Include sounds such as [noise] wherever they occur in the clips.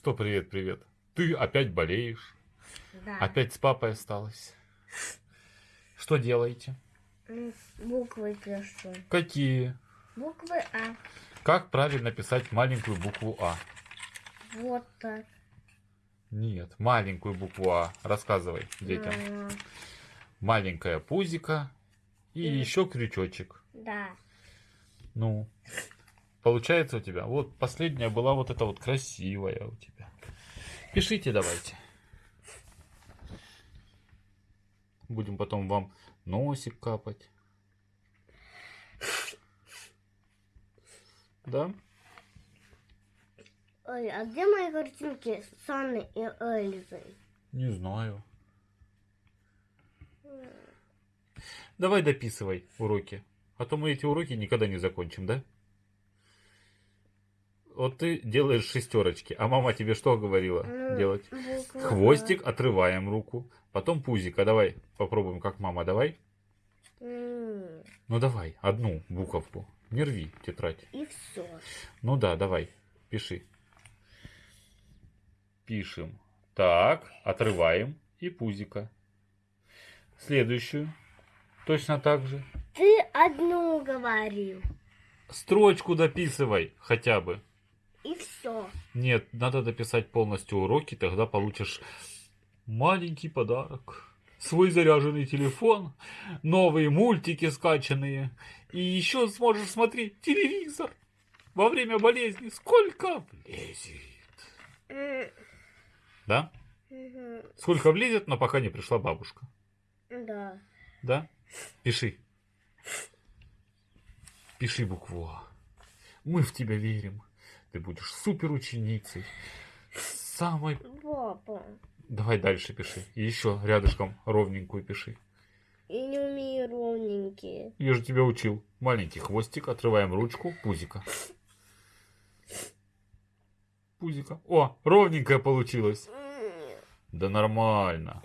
Что привет, привет? Ты опять болеешь? Да. Опять с папой осталась? Что делаете? М, Буквы пишу. Какие? Буквы А. Как правильно писать маленькую букву А? Вот так. Нет, маленькую букву А. Рассказывай детям. М, Маленькая пузика и Мгм. еще крючочек. Да. Ну, получается у тебя. Вот последняя была вот эта вот красивая у тебя. Пишите давайте. Будем потом вам носик капать. Да? Ой, а где мои картинки с Анной и Эльзой? Не знаю. Давай дописывай уроки. А то мы эти уроки никогда не закончим, да? Вот ты делаешь шестерочки, а мама тебе что говорила Ну, делать? А. Хвостик, отрываем руку. Потом пузика. Давай попробуем, как мама. Давай. Ну давай, одну буковку. Не рви тетрадь. И все. Ну да, давай, пиши. Пишем. Так, отрываем и пузика. Следующую. Точно так же. Ты одну говорил. Строчку дописывай хотя бы. И все. Нет, надо дописать полностью уроки, тогда получишь маленький подарок. Свой заряженный телефон, новые мультики скачанные. И еще сможешь смотреть телевизор во время болезни. Сколько влезет. Да? Сколько влезет, но пока не пришла бабушка. Да. Да? Пиши. Пиши букву А. Мы в тебя верим. Ты будешь супер ученицей. Самой... Папа. Давай дальше пиши. И еще рядышком ровненькую пиши. Я не умею ровненькие. Я же тебя учил. Маленький хвостик, отрываем ручку, пузика. Пузика. О, ровненькая получилась. Да нормально.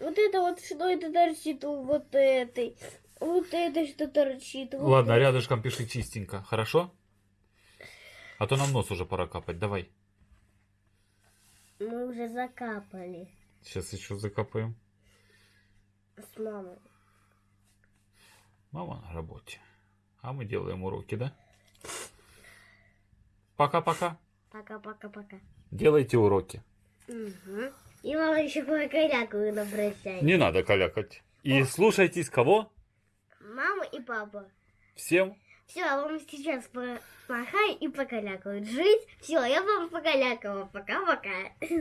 Вот это вот что это торчит у вот этой. Вот это что торчит. вот Ладно, это. рядышком пиши чистенько. Хорошо? А то нам нос уже пора капать. Давай. Мы уже закапали Сейчас еще закапаем. с мамой. Мама на работе. А мы делаем уроки, да? Пока-пока. Пока-пока-пока. Делайте уроки. Угу. И мама еще на прощание. Не надо калякать. И слушайтесь кого? Мама и папа. Всем Все, а вам сейчас помахай и покалякают. Жить. Все, я вам покалякала. Пока-пока. [laughs]